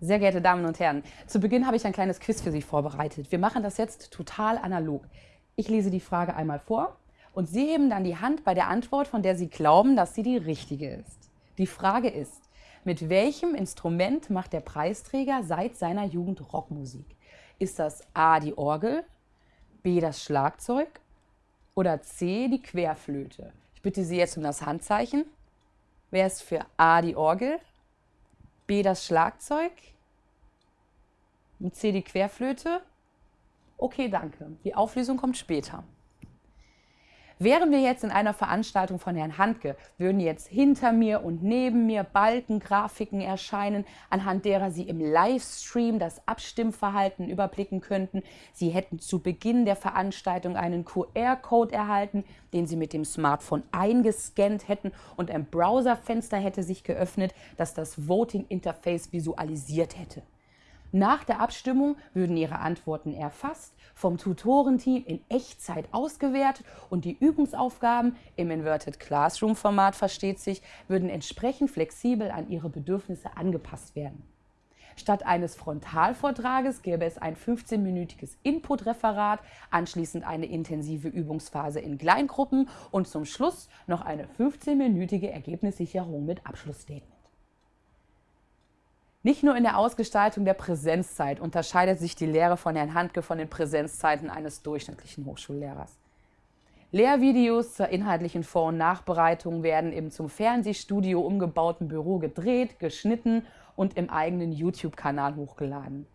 Sehr geehrte Damen und Herren, zu Beginn habe ich ein kleines Quiz für Sie vorbereitet. Wir machen das jetzt total analog. Ich lese die Frage einmal vor und Sie heben dann die Hand bei der Antwort, von der Sie glauben, dass sie die richtige ist. Die Frage ist, mit welchem Instrument macht der Preisträger seit seiner Jugend Rockmusik? Ist das A die Orgel, B das Schlagzeug oder C die Querflöte? Ich bitte Sie jetzt um das Handzeichen. Wer ist für A die Orgel, B das Schlagzeug, mit C die Querflöte. Okay, danke. Die Auflösung kommt später. Wären wir jetzt in einer Veranstaltung von Herrn Handke, würden jetzt hinter mir und neben mir Balkengrafiken erscheinen, anhand derer Sie im Livestream das Abstimmverhalten überblicken könnten. Sie hätten zu Beginn der Veranstaltung einen QR-Code erhalten, den Sie mit dem Smartphone eingescannt hätten und ein Browserfenster hätte sich geöffnet, das das Voting-Interface visualisiert hätte. Nach der Abstimmung würden Ihre Antworten erfasst, vom Tutorenteam in Echtzeit ausgewertet und die Übungsaufgaben im Inverted Classroom Format versteht sich, würden entsprechend flexibel an Ihre Bedürfnisse angepasst werden. Statt eines Frontalvortrages gäbe es ein 15-minütiges Input-Referat, anschließend eine intensive Übungsphase in Kleingruppen und zum Schluss noch eine 15-minütige Ergebnissicherung mit Abschlussstatement. Nicht nur in der Ausgestaltung der Präsenzzeit unterscheidet sich die Lehre von Herrn Handke von den Präsenzzeiten eines durchschnittlichen Hochschullehrers. Lehrvideos zur inhaltlichen Vor- und Nachbereitung werden im zum Fernsehstudio umgebauten Büro gedreht, geschnitten und im eigenen YouTube-Kanal hochgeladen.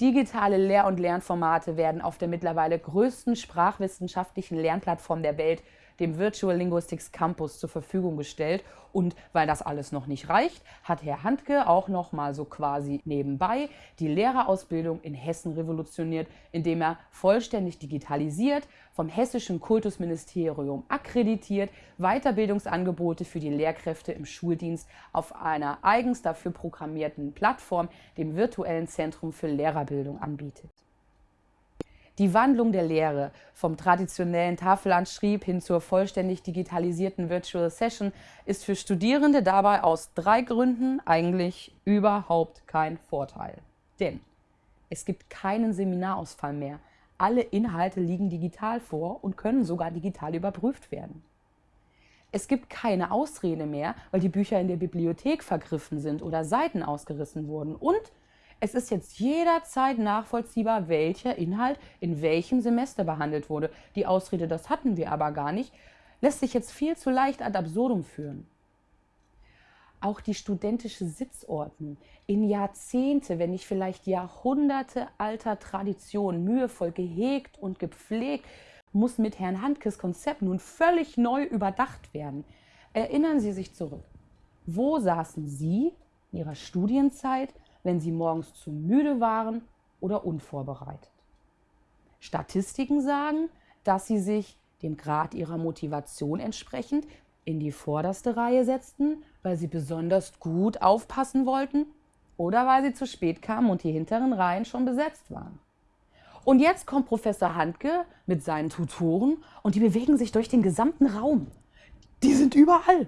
Digitale Lehr- und Lernformate werden auf der mittlerweile größten sprachwissenschaftlichen Lernplattform der Welt dem Virtual Linguistics Campus zur Verfügung gestellt. Und weil das alles noch nicht reicht, hat Herr Handke auch noch mal so quasi nebenbei die Lehrerausbildung in Hessen revolutioniert, indem er vollständig digitalisiert, vom Hessischen Kultusministerium akkreditiert, Weiterbildungsangebote für die Lehrkräfte im Schuldienst auf einer eigens dafür programmierten Plattform, dem Virtuellen Zentrum für Lehrerbildung, anbietet. Die Wandlung der Lehre vom traditionellen Tafelanschrieb hin zur vollständig digitalisierten Virtual Session ist für Studierende dabei aus drei Gründen eigentlich überhaupt kein Vorteil. Denn es gibt keinen Seminarausfall mehr. Alle Inhalte liegen digital vor und können sogar digital überprüft werden. Es gibt keine Ausrede mehr, weil die Bücher in der Bibliothek vergriffen sind oder Seiten ausgerissen wurden. Und es ist jetzt jederzeit nachvollziehbar, welcher Inhalt in welchem Semester behandelt wurde. Die Ausrede, das hatten wir aber gar nicht, lässt sich jetzt viel zu leicht ad absurdum führen. Auch die studentische Sitzordnung in Jahrzehnte, wenn nicht vielleicht Jahrhunderte alter Tradition mühevoll gehegt und gepflegt, muss mit Herrn Handkes Konzept nun völlig neu überdacht werden. Erinnern Sie sich zurück. Wo saßen Sie in Ihrer Studienzeit wenn sie morgens zu müde waren oder unvorbereitet. Statistiken sagen, dass sie sich dem Grad ihrer Motivation entsprechend in die vorderste Reihe setzten, weil sie besonders gut aufpassen wollten oder weil sie zu spät kamen und die hinteren Reihen schon besetzt waren. Und jetzt kommt Professor Handke mit seinen Tutoren und die bewegen sich durch den gesamten Raum. Die sind überall.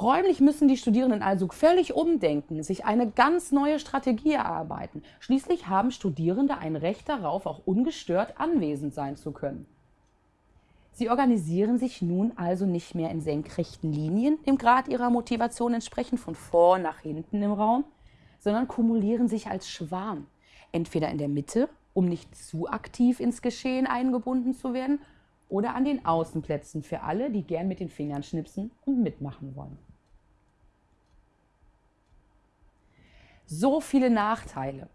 Räumlich müssen die Studierenden also völlig umdenken, sich eine ganz neue Strategie erarbeiten. Schließlich haben Studierende ein Recht darauf, auch ungestört anwesend sein zu können. Sie organisieren sich nun also nicht mehr in senkrechten Linien, dem Grad ihrer Motivation entsprechend von vor nach hinten im Raum, sondern kumulieren sich als Schwarm, entweder in der Mitte, um nicht zu aktiv ins Geschehen eingebunden zu werden, oder an den Außenplätzen für alle, die gern mit den Fingern schnipsen und mitmachen wollen. so viele Nachteile.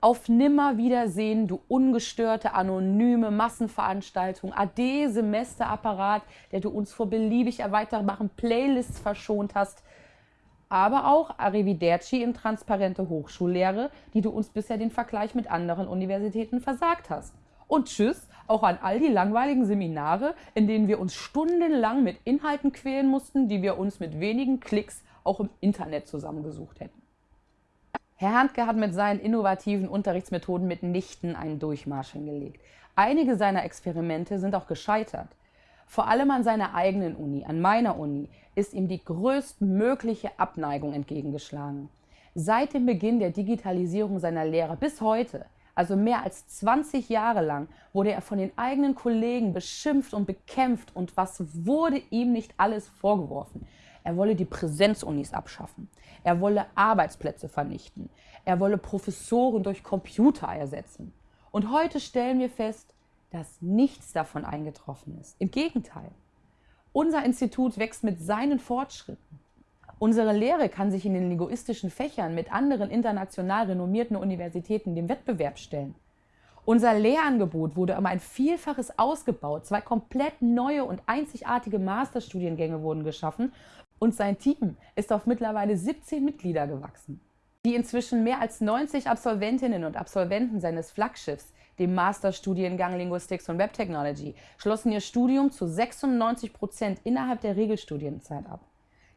Auf Nimmerwiedersehen, du ungestörte, anonyme Massenveranstaltung, AD Semesterapparat, der du uns vor beliebig erweiterbaren Playlists verschont hast, aber auch Arrivederci in transparente Hochschullehre, die du uns bisher den Vergleich mit anderen Universitäten versagt hast. Und tschüss auch an all die langweiligen Seminare, in denen wir uns stundenlang mit Inhalten quälen mussten, die wir uns mit wenigen Klicks auch im Internet zusammengesucht hätten. Herr Handke hat mit seinen innovativen Unterrichtsmethoden mitnichten einen Durchmarsch hingelegt. Einige seiner Experimente sind auch gescheitert. Vor allem an seiner eigenen Uni, an meiner Uni, ist ihm die größtmögliche Abneigung entgegengeschlagen. Seit dem Beginn der Digitalisierung seiner Lehre bis heute, also mehr als 20 Jahre lang, wurde er von den eigenen Kollegen beschimpft und bekämpft und was wurde ihm nicht alles vorgeworfen. Er wolle die Präsenzunis abschaffen. Er wolle Arbeitsplätze vernichten. Er wolle Professoren durch Computer ersetzen. Und heute stellen wir fest, dass nichts davon eingetroffen ist. Im Gegenteil. Unser Institut wächst mit seinen Fortschritten. Unsere Lehre kann sich in den linguistischen Fächern mit anderen international renommierten Universitäten dem Wettbewerb stellen. Unser Lehrangebot wurde um ein Vielfaches ausgebaut. Zwei komplett neue und einzigartige Masterstudiengänge wurden geschaffen und sein Team ist auf mittlerweile 17 Mitglieder gewachsen. Die inzwischen mehr als 90 Absolventinnen und Absolventen seines Flaggschiffs, dem Masterstudiengang Linguistics und Web Technology, schlossen ihr Studium zu 96 Prozent innerhalb der Regelstudienzeit ab.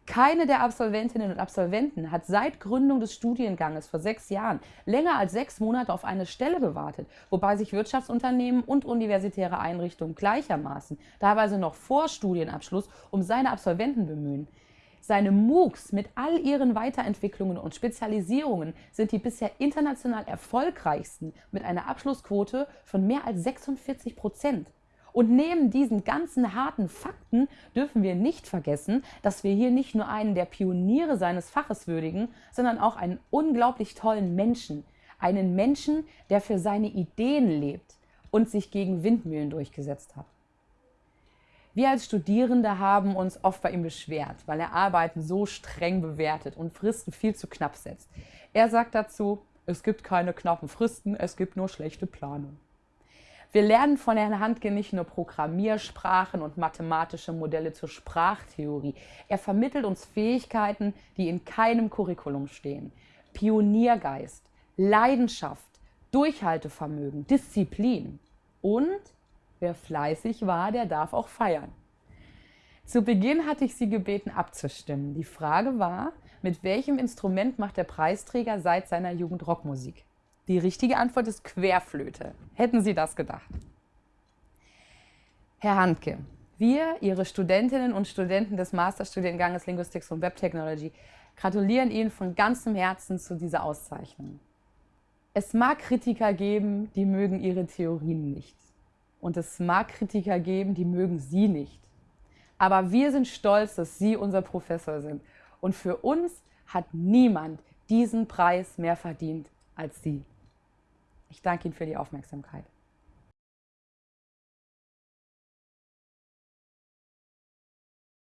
Keine der Absolventinnen und Absolventen hat seit Gründung des Studienganges vor sechs Jahren länger als sechs Monate auf eine Stelle gewartet, wobei sich Wirtschaftsunternehmen und universitäre Einrichtungen gleichermaßen, teilweise noch vor Studienabschluss, um seine Absolventen bemühen. Seine MOOCs mit all ihren Weiterentwicklungen und Spezialisierungen sind die bisher international erfolgreichsten mit einer Abschlussquote von mehr als 46 Prozent. Und neben diesen ganzen harten Fakten dürfen wir nicht vergessen, dass wir hier nicht nur einen der Pioniere seines Faches würdigen, sondern auch einen unglaublich tollen Menschen. Einen Menschen, der für seine Ideen lebt und sich gegen Windmühlen durchgesetzt hat. Wir als Studierende haben uns oft bei ihm beschwert, weil er Arbeiten so streng bewertet und Fristen viel zu knapp setzt. Er sagt dazu, es gibt keine knappen Fristen, es gibt nur schlechte Planung. Wir lernen von Herrn Handke nicht nur Programmiersprachen und mathematische Modelle zur Sprachtheorie. Er vermittelt uns Fähigkeiten, die in keinem Curriculum stehen. Pioniergeist, Leidenschaft, Durchhaltevermögen, Disziplin. Und wer fleißig war, der darf auch feiern. Zu Beginn hatte ich Sie gebeten abzustimmen. Die Frage war, mit welchem Instrument macht der Preisträger seit seiner Jugend Rockmusik? Die richtige Antwort ist Querflöte. Hätten Sie das gedacht? Herr Handke, wir, Ihre Studentinnen und Studenten des Masterstudienganges Linguistics und Web Technology, gratulieren Ihnen von ganzem Herzen zu dieser Auszeichnung. Es mag Kritiker geben, die mögen Ihre Theorien nicht. Und es mag Kritiker geben, die mögen Sie nicht. Aber wir sind stolz, dass Sie unser Professor sind. Und für uns hat niemand diesen Preis mehr verdient als Sie. Ich danke Ihnen für die Aufmerksamkeit.